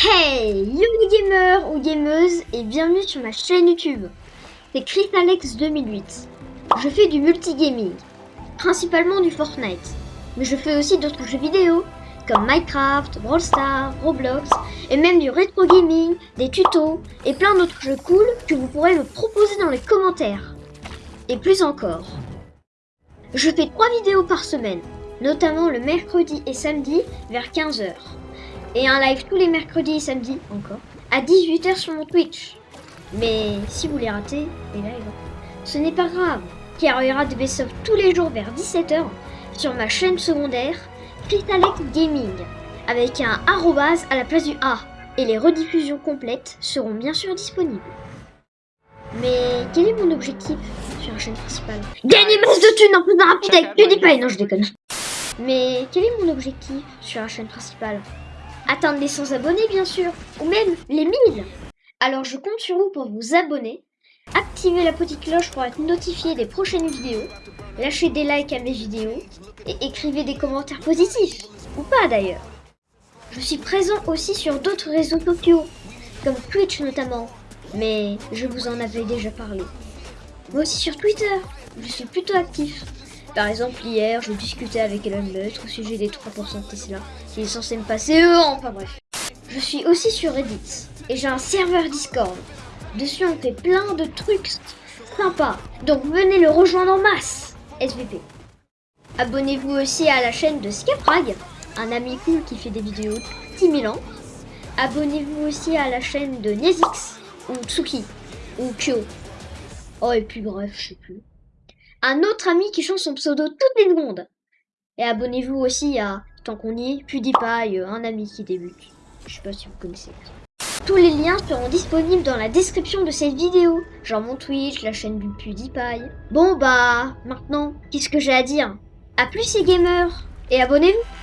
Hey Yo les gamers ou gameuses et bienvenue sur ma chaîne YouTube. C'est Chris Alex 2008. Je fais du multigaming, principalement du Fortnite, mais je fais aussi d'autres jeux vidéo comme Minecraft, Brawl Roblox et même du rétro gaming, des tutos et plein d'autres jeux cool que vous pourrez me proposer dans les commentaires. Et plus encore. Je fais 3 vidéos par semaine, notamment le mercredi et samedi vers 15h et un live tous les mercredis et samedis. Encore. À 18h sur mon Twitch. Mais si vous les ratez, les lives, ce n'est pas grave, car il y aura des best tous les jours vers 17h sur ma chaîne secondaire Crystalec Gaming avec un arrobase à la place du A. Et les rediffusions complètes seront bien sûr disponibles. Mais quel est mon objectif sur la chaîne principale? Gagner masse de thunes en faisant un avec PewDiePie. Non, je déconne. Mais quel est mon objectif sur la chaîne principale? Atteindre les 100 abonnés bien sûr, ou même les 1000 Alors je compte sur vous pour vous abonner, activer la petite cloche pour être notifié des prochaines vidéos, lâcher des likes à mes vidéos, et écrivez des commentaires positifs, ou pas d'ailleurs. Je suis présent aussi sur d'autres réseaux sociaux, comme Twitch notamment, mais je vous en avais déjà parlé. Moi aussi sur Twitter, je suis plutôt actif. Par exemple, hier, je discutais avec Elon Musk au sujet des 3% de Tesla. Il est censé me passer eux, enfin bref. Je suis aussi sur Reddit et j'ai un serveur Discord. Dessus, on fait plein de trucs sympas. Donc venez le rejoindre en masse, SVP. Abonnez-vous aussi à la chaîne de Scaprag, un ami cool qui fait des vidéos 10 000 ans. Abonnez-vous aussi à la chaîne de Nezix, ou Tsuki, ou Kyo. Oh, et puis bref, je sais plus un autre ami qui change son pseudo toutes les secondes. Et abonnez-vous aussi à, tant qu'on y est, PewDiePie, un ami qui débute. Je sais pas si vous connaissez. Tous les liens seront disponibles dans la description de cette vidéo, genre mon Twitch, la chaîne du PewDiePie. Bon bah, maintenant, qu'est-ce que j'ai à dire? A plus les gamers, et abonnez-vous